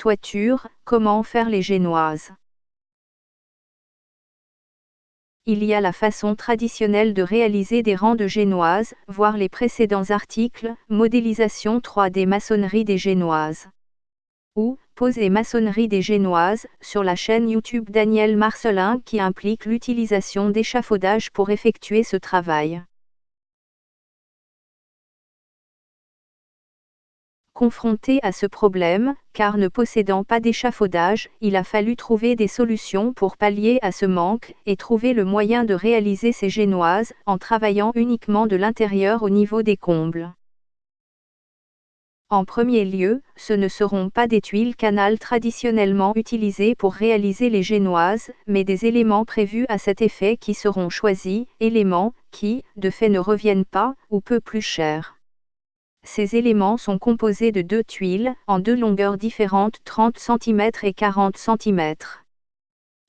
Toiture, comment faire les génoises Il y a la façon traditionnelle de réaliser des rangs de génoises, voir les précédents articles, modélisation 3D maçonnerie des génoises. Ou, pose et maçonnerie des génoises, sur la chaîne YouTube Daniel Marcelin qui implique l'utilisation d'échafaudage pour effectuer ce travail. Confronté à ce problème, car ne possédant pas d'échafaudage, il a fallu trouver des solutions pour pallier à ce manque, et trouver le moyen de réaliser ces génoises, en travaillant uniquement de l'intérieur au niveau des combles. En premier lieu, ce ne seront pas des tuiles canal traditionnellement utilisées pour réaliser les génoises, mais des éléments prévus à cet effet qui seront choisis, éléments qui, de fait ne reviennent pas, ou peu plus chers. Ces éléments sont composés de deux tuiles, en deux longueurs différentes 30 cm et 40 cm.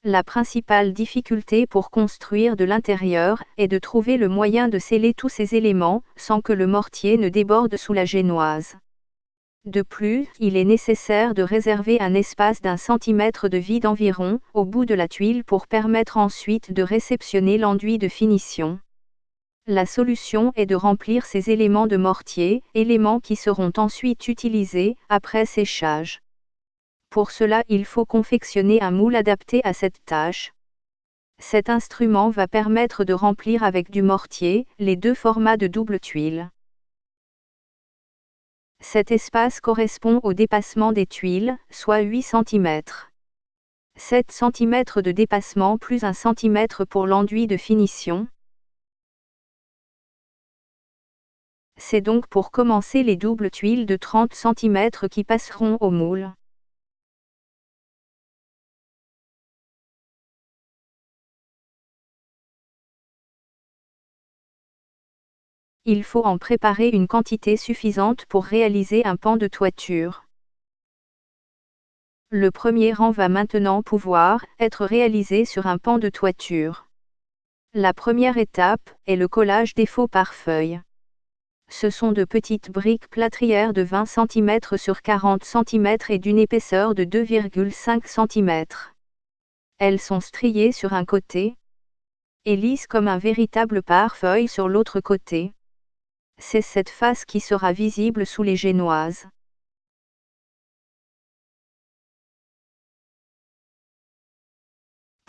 La principale difficulté pour construire de l'intérieur est de trouver le moyen de sceller tous ces éléments, sans que le mortier ne déborde sous la génoise. De plus, il est nécessaire de réserver un espace d'un centimètre de vide environ, au bout de la tuile pour permettre ensuite de réceptionner l'enduit de finition. La solution est de remplir ces éléments de mortier, éléments qui seront ensuite utilisés, après séchage. Pour cela il faut confectionner un moule adapté à cette tâche. Cet instrument va permettre de remplir avec du mortier, les deux formats de double tuile. Cet espace correspond au dépassement des tuiles, soit 8 cm. 7 cm de dépassement plus 1 cm pour l'enduit de finition, C'est donc pour commencer les doubles tuiles de 30 cm qui passeront au moule. Il faut en préparer une quantité suffisante pour réaliser un pan de toiture. Le premier rang va maintenant pouvoir être réalisé sur un pan de toiture. La première étape est le collage des faux par feuilles ce sont de petites briques plâtrières de 20 cm sur 40 cm et d'une épaisseur de 2,5 cm. Elles sont striées sur un côté et lisses comme un véritable pare-feuille sur l'autre côté. C'est cette face qui sera visible sous les génoises.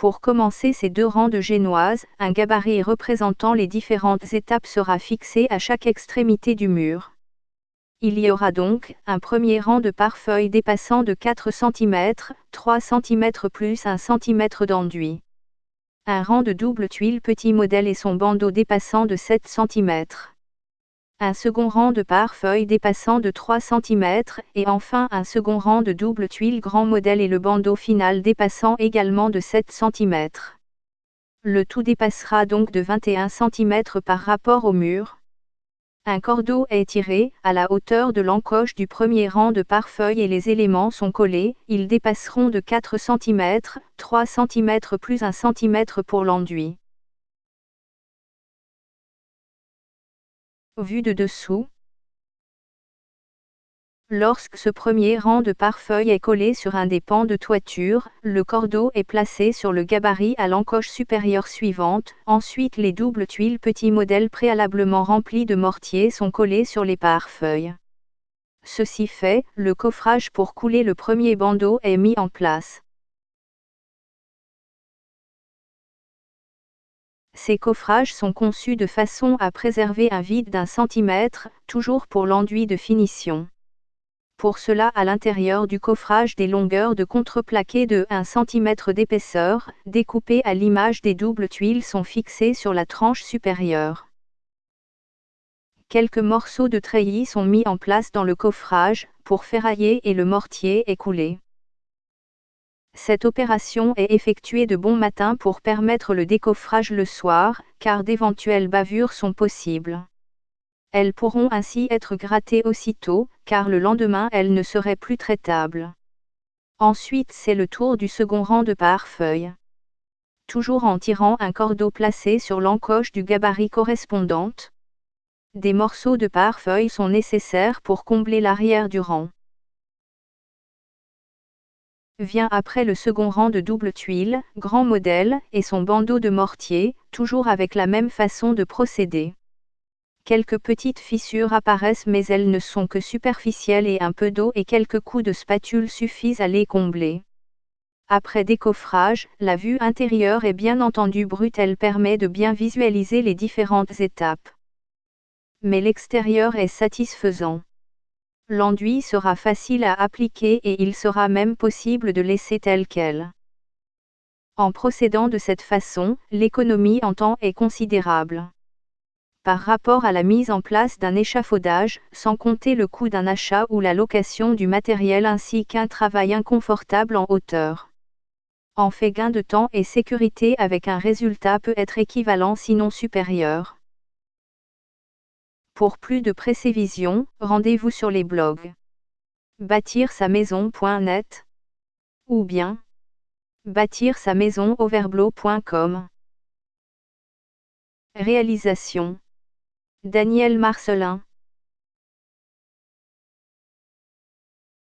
Pour commencer ces deux rangs de génoises, un gabarit représentant les différentes étapes sera fixé à chaque extrémité du mur. Il y aura donc un premier rang de pare-feuilles dépassant de 4 cm, 3 cm plus 1 cm d'enduit. Un rang de double tuile petit modèle et son bandeau dépassant de 7 cm un second rang de pare-feuilles dépassant de 3 cm, et enfin un second rang de double tuile grand modèle et le bandeau final dépassant également de 7 cm. Le tout dépassera donc de 21 cm par rapport au mur. Un cordeau est tiré, à la hauteur de l'encoche du premier rang de pare-feuilles et les éléments sont collés, ils dépasseront de 4 cm, 3 cm plus 1 cm pour l'enduit. Vu de dessous. Lorsque ce premier rang de pare-feuille est collé sur un des pans de toiture, le cordeau est placé sur le gabarit à l'encoche supérieure suivante, ensuite les doubles tuiles petits modèles préalablement remplis de mortier sont collés sur les pare-feuilles. Ceci fait, le coffrage pour couler le premier bandeau est mis en place. Ces coffrages sont conçus de façon à préserver un vide d'un centimètre, toujours pour l'enduit de finition. Pour cela à l'intérieur du coffrage des longueurs de contreplaqué de 1 cm d'épaisseur, découpées à l'image des doubles tuiles sont fixées sur la tranche supérieure. Quelques morceaux de treillis sont mis en place dans le coffrage, pour ferrailler et le mortier est coulé. Cette opération est effectuée de bon matin pour permettre le décoffrage le soir, car d'éventuelles bavures sont possibles. Elles pourront ainsi être grattées aussitôt, car le lendemain elles ne seraient plus traitables. Ensuite c'est le tour du second rang de pare-feuilles. Toujours en tirant un cordeau placé sur l'encoche du gabarit correspondante. Des morceaux de pare-feuilles sont nécessaires pour combler l'arrière du rang. Vient après le second rang de double tuile, grand modèle, et son bandeau de mortier, toujours avec la même façon de procéder. Quelques petites fissures apparaissent mais elles ne sont que superficielles et un peu d'eau et quelques coups de spatule suffisent à les combler. Après décoffrage, la vue intérieure est bien entendu brute, elle permet de bien visualiser les différentes étapes. Mais l'extérieur est satisfaisant. L'enduit sera facile à appliquer et il sera même possible de laisser tel quel. En procédant de cette façon, l'économie en temps est considérable par rapport à la mise en place d'un échafaudage, sans compter le coût d'un achat ou la location du matériel ainsi qu'un travail inconfortable en hauteur. En fait gain de temps et sécurité avec un résultat peut être équivalent sinon supérieur. Pour plus de précision, rendez-vous sur les blogs bâtir sa maison.net ou bien bâtir sa maison Réalisation Daniel Marcelin